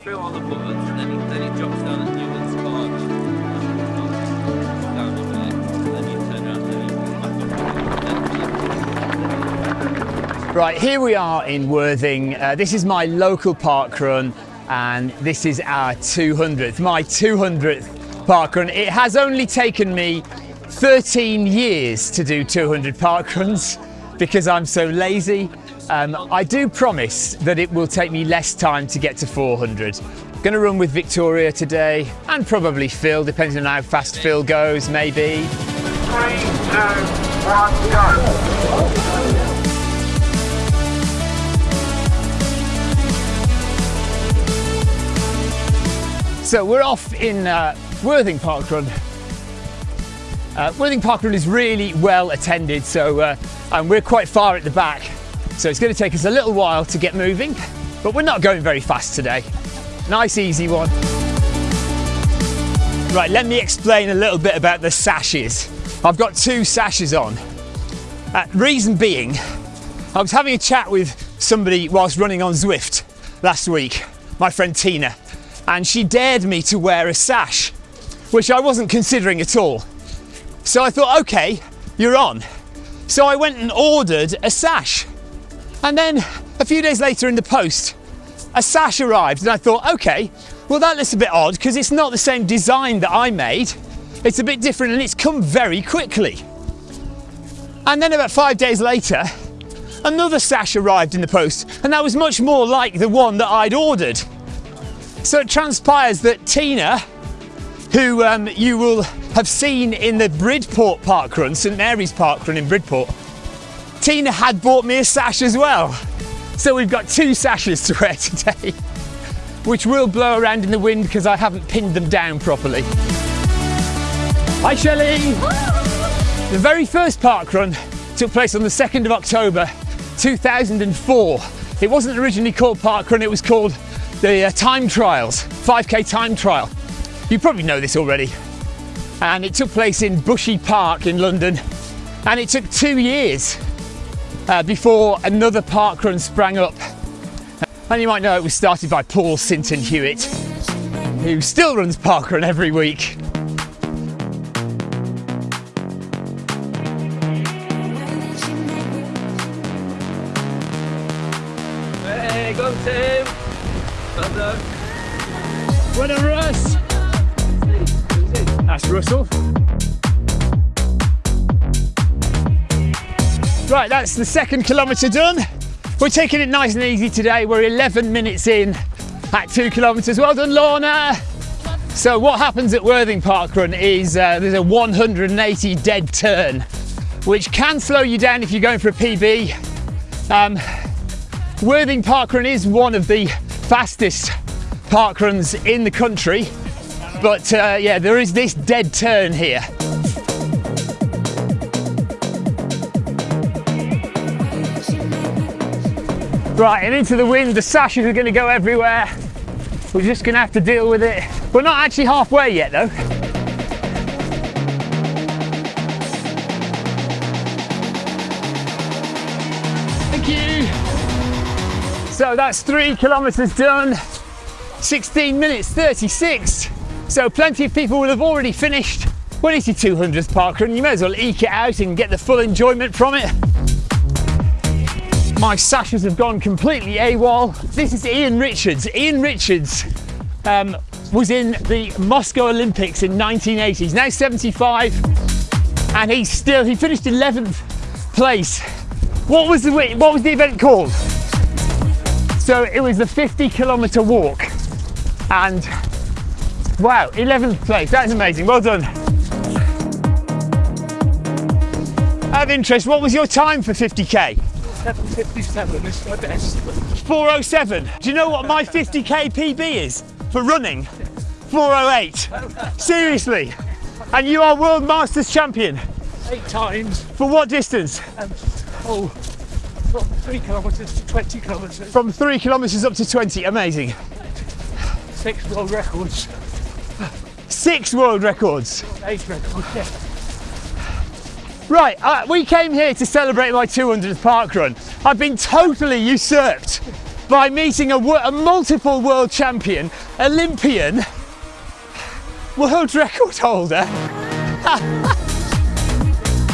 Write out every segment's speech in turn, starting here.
through all the and then he, then he drops down then. Right, here we are in Worthing. Uh, this is my local park run, and this is our 200th, my 200th park run. It has only taken me 13 years to do 200 park runs because I'm so lazy. Um, I do promise that it will take me less time to get to 400. Going to run with Victoria today and probably Phil, depending on how fast Phil goes, maybe. Three, two, one, go. So we're off in uh, Worthing Park Run. Uh, Worthing Park Run is really well attended, so uh, and we're quite far at the back, so it's going to take us a little while to get moving, but we're not going very fast today. Nice, easy one. Right, let me explain a little bit about the sashes. I've got two sashes on. Uh, reason being, I was having a chat with somebody whilst running on Zwift last week, my friend Tina, and she dared me to wear a sash, which I wasn't considering at all. So I thought, okay, you're on. So I went and ordered a sash. And then a few days later in the post, a sash arrived, and I thought, okay, well, that looks a bit odd because it's not the same design that I made. It's a bit different and it's come very quickly. And then about five days later, another sash arrived in the post, and that was much more like the one that I'd ordered. So it transpires that Tina, who um, you will have seen in the Bridport Park Run, St Mary's Park Run in Bridport, Tina had bought me a sash as well. So we've got two sashes to wear today, which will blow around in the wind because I haven't pinned them down properly. Hi Shelley! The very first park run took place on the 2nd of October 2004. It wasn't originally called park run, it was called the uh, time trials, 5k time trial. You probably know this already. And it took place in Bushy Park in London. And it took two years uh, before another park run sprang up. And you might know it was started by Paul Sinton Hewitt, who still runs park run every week. Hey, go Tim! Well done. Done, Russ! That's Russell. Right, that's the second kilometre done. We're taking it nice and easy today. We're 11 minutes in at two kilometres. Well done, Lorna. So what happens at Worthing Park Run is uh, there's a 180 dead turn, which can slow you down if you're going for a PB. Um, Worthing Park Run is one of the fastest park runs in the country, but uh, yeah, there is this dead turn here. Right, and into the wind, the sashes are going to go everywhere. We're just to have to deal with it. We're not actually halfway yet though. Thank you. So that's three kilometres done, 16 minutes 36. So plenty of people will have already finished. Well, it's your 200th park run, you may as well eke it out and get the full enjoyment from it. My sashes have gone completely AWOL. This is Ian Richards. Ian Richards um, was in the Moscow Olympics in 1980. He's now 75 and he's still, he finished 11th place. What was the, what was the event called? So it was the 50 kilometer walk and wow, 11th place. That's amazing. Well done. Out of interest, what was your time for 50k? 757 is my best. 407. Do you know what my 50k PB is for running? 408. Seriously. And you are World Masters champion. Eight times For what distance? and oh, from three kilometres to 20 kilometres. From three kilometres up to 20. Amazing. Six world records, Six world records. eight records. Yeah. Right, uh, we came here to celebrate my 200th park run. I've been totally usurped by meeting a, a multiple world champion, Olympian, world record holder.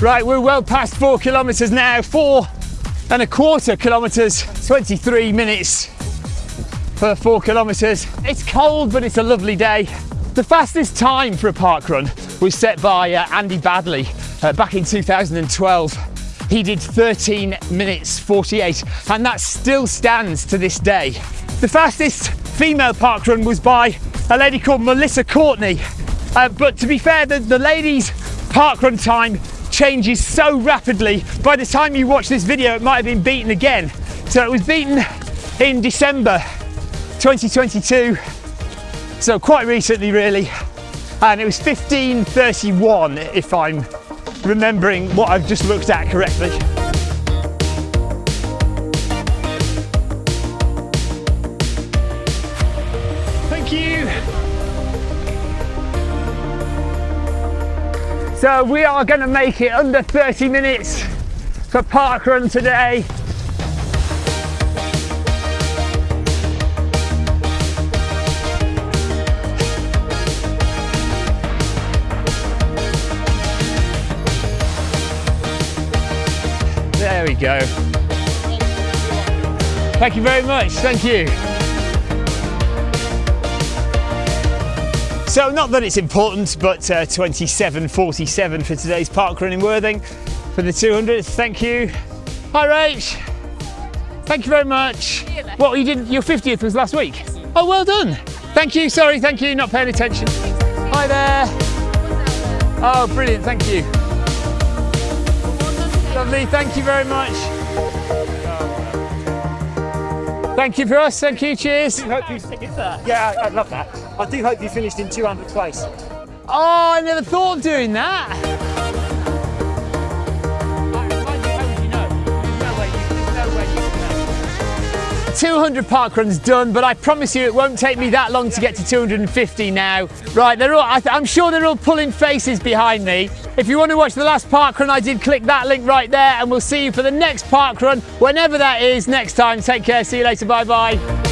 right, we're well past four kilometres now, four and a quarter kilometres, 23 minutes for four kilometres. It's cold, but it's a lovely day. The fastest time for a park run was set by uh, Andy Baddeley uh, back in 2012. He did 13 minutes 48, and that still stands to this day. The fastest female park run was by a lady called Melissa Courtney. Uh, but to be fair, the, the ladies' park run time changes so rapidly. By the time you watch this video, it might have been beaten again. So it was beaten in December 2022, so quite recently, really. And it was 15:31, if I'm remembering what I've just looked at correctly. Thank you. So we are going to make it under 30 minutes for park run today. There we go. Thank you very much. Thank you. So, not that it's important, but uh, 27.47 for today's park run in Worthing for the 200. Thank you. Hi, Rach. Thank you very much. What you did? Your 50th was last week. Oh, well done. Thank you. Sorry, thank you. Not paying attention. Hi there. Oh, brilliant. Thank you. Lovely. Thank you very much. Thank you for us. Thank you. Cheers. I hope you, yeah, I, I love that. I do hope you finished in 200 place. Oh, I never thought of doing that. 200 park runs done, but I promise you it won't take me that long to get to 250 now. Right, they're all, I I'm sure they're all pulling faces behind me. If you want to watch the last park run I did, click that link right there, and we'll see you for the next park run, whenever that is, next time. Take care, see you later, bye bye.